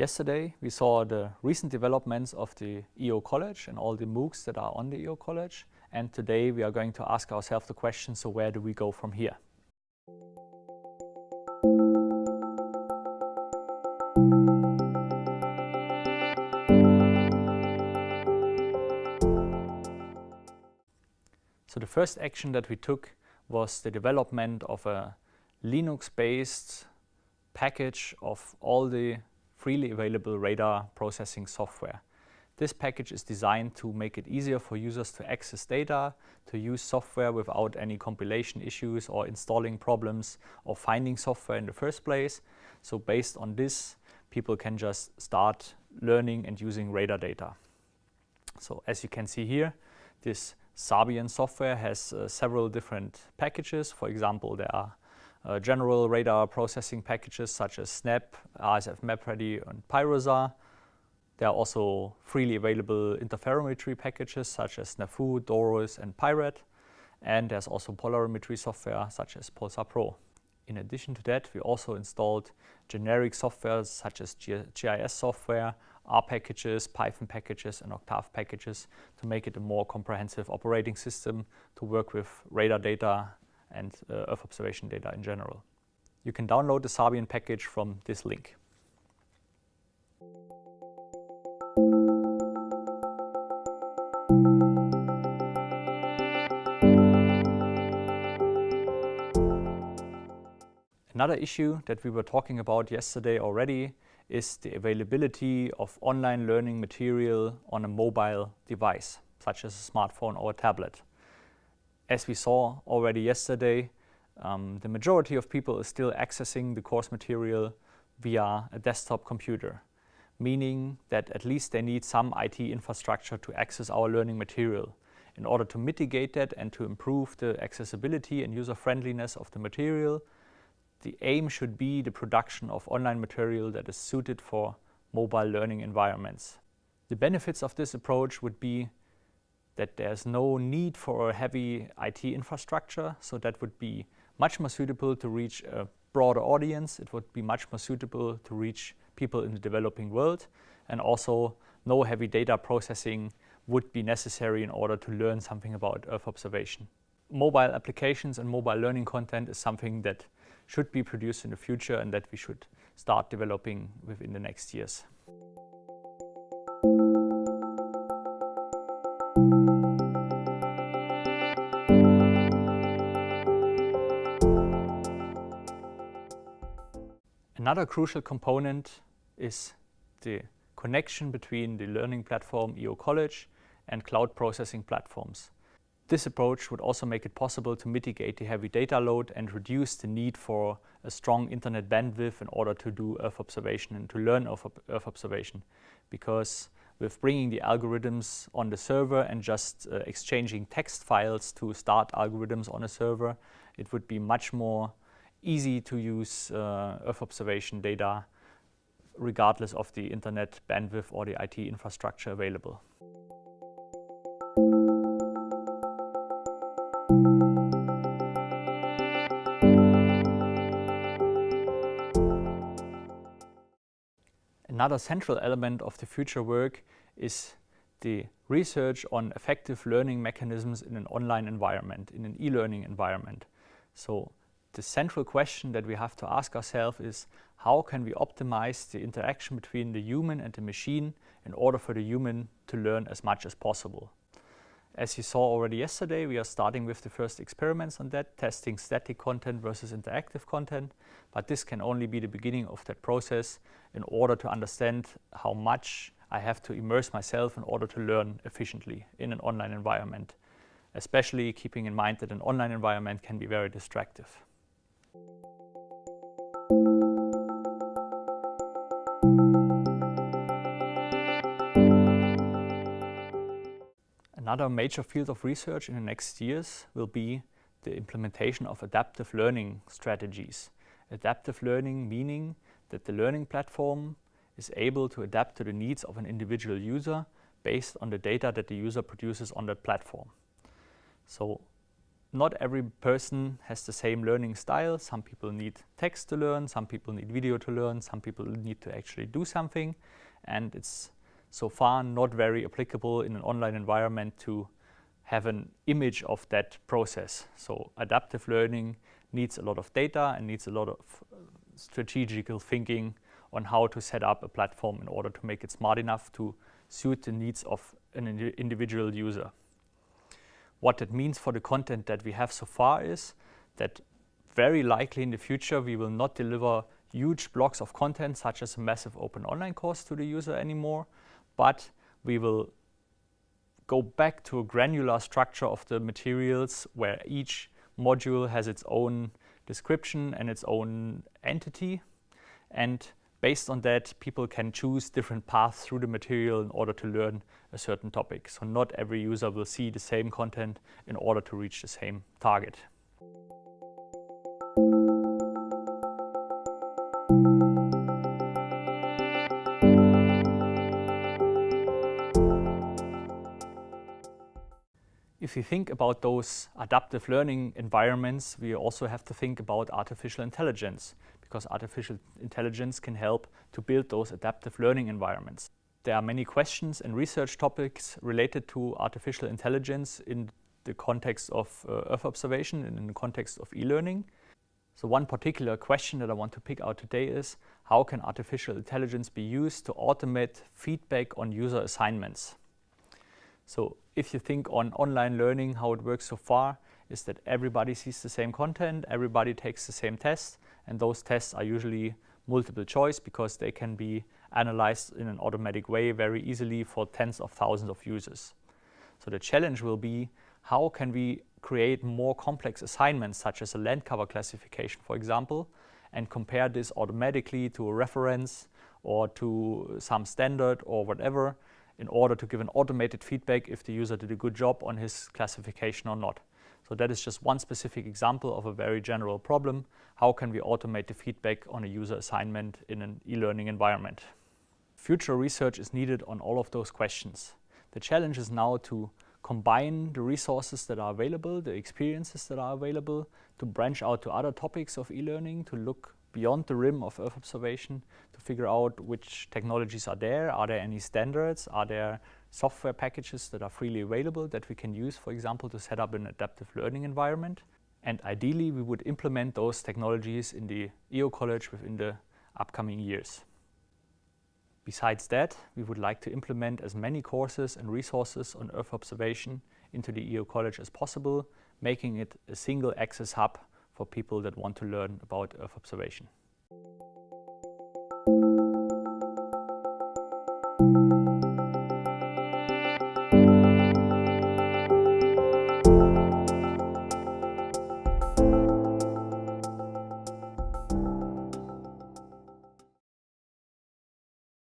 Yesterday we saw the recent developments of the EO College and all the MOOCs that are on the EO College and today we are going to ask ourselves the question, so where do we go from here? So the first action that we took was the development of a Linux-based package of all the freely available radar processing software. This package is designed to make it easier for users to access data, to use software without any compilation issues or installing problems or finding software in the first place. So based on this, people can just start learning and using radar data. So as you can see here, this SARbian software has uh, several different packages. For example, there are uh, general radar processing packages such as SNAP, ASF MapReady and pyroSAR. There are also freely available interferometry packages such as SNAPHU, DORIS, and PyRAT. And there's also polarimetry software such as PolSARpro. In addition to that, we also installed generic software such as GIS software, R packages, Python packages and Octave packages to make it a more comprehensive operating system to work with radar data and uh, Earth observation data in general. You can download the SARbian package from this link. Another issue that we were talking about yesterday already is the availability of online learning material on a mobile device, such as a smartphone or a tablet. As we saw already yesterday, um, the majority of people is still accessing the course material via a desktop computer, meaning that at least they need some IT infrastructure to access our learning material. In order to mitigate that and to improve the accessibility and user-friendliness of the material, the aim should be the production of online material that is suited for mobile learning environments. The benefits of this approach would be that there's no need for a heavy IT infrastructure, so that would be much more suitable to reach a broader audience. It would be much more suitable to reach people in the developing world, and also no heavy data processing would be necessary in order to learn something about Earth observation. Mobile applications and mobile learning content is something that should be produced in the future and that we should start developing within the next years. Another crucial component is the connection between the learning platform EO College and cloud processing platforms. This approach would also make it possible to mitigate the heavy data load and reduce the need for a strong internet bandwidth in order to do Earth observation and to learn Earth observation. Because with bringing the algorithms on the server and just uh, exchanging text files to start algorithms on a server, it would be much more easy to use uh, Earth observation data regardless of the internet bandwidth or the IT infrastructure available. Another central element of the future work is the research on effective learning mechanisms in an online environment, in an e-learning environment. So the central question that we have to ask ourselves is how can we optimize the interaction between the human and the machine in order for the human to learn as much as possible. As you saw already yesterday, we are starting with the first experiments on that, testing static content versus interactive content. But this can only be the beginning of that process in order to understand how much I have to immerse myself in order to learn efficiently in an online environment, especially keeping in mind that an online environment can be very distractive. Another major field of research in the next years will be the implementation of adaptive learning strategies. Adaptive learning meaning that the learning platform is able to adapt to the needs of an individual user based on the data that the user produces on that platform. So not every person has the same learning style. Some people need text to learn, some people need video to learn, some people need to actually do something. And it's so far not very applicable in an online environment to have an image of that process. So adaptive learning needs a lot of data and needs a lot of uh, strategical thinking on how to set up a platform in order to make it smart enough to suit the needs of an individual user. What that means for the content that we have so far is that very likely in the future we will not deliver huge blocks of content such as a massive open online course to the user anymore, but we will go back to a granular structure of the materials where each module has its own description and its own entity. And based on that, people can choose different paths through the material in order to learn a certain topic. So not every user will see the same content in order to reach the same target. if you think about those adaptive learning environments, we also have to think about artificial intelligence because artificial intelligence can help to build those adaptive learning environments. There are many questions and research topics related to artificial intelligence in the context of uh, Earth observation and in the context of e-learning. So one particular question that I want to pick out today is how can artificial intelligence be used to automate feedback on user assignments? So if you think on online learning, how it works so far is that everybody sees the same content, everybody takes the same test, and those tests are usually multiple choice because they can be analyzed in an automatic way very easily for tens of thousands of users. So the challenge will be how can we create more complex assignments such as a land cover classification, for example, and compare this automatically to a reference or to some standard or whatever in order to give an automated feedback if the user did a good job on his classification or not. So that is just one specific example of a very general problem. How can we automate the feedback on a user assignment in an e-learning environment? Future research is needed on all of those questions. The challenge is now to combine the resources that are available, the experiences that are available, to branch out to other topics of e-learning, to look beyond the rim of Earth observation to figure out which technologies are there. Are there any standards? Are there software packages that are freely available that we can use, for example, to set up an adaptive learning environment? And ideally, we would implement those technologies in the EO College within the upcoming years. Besides that, we would like to implement as many courses and resources on Earth observation into the EO College as possible, making it a single access hub for people that want to learn about Earth observation.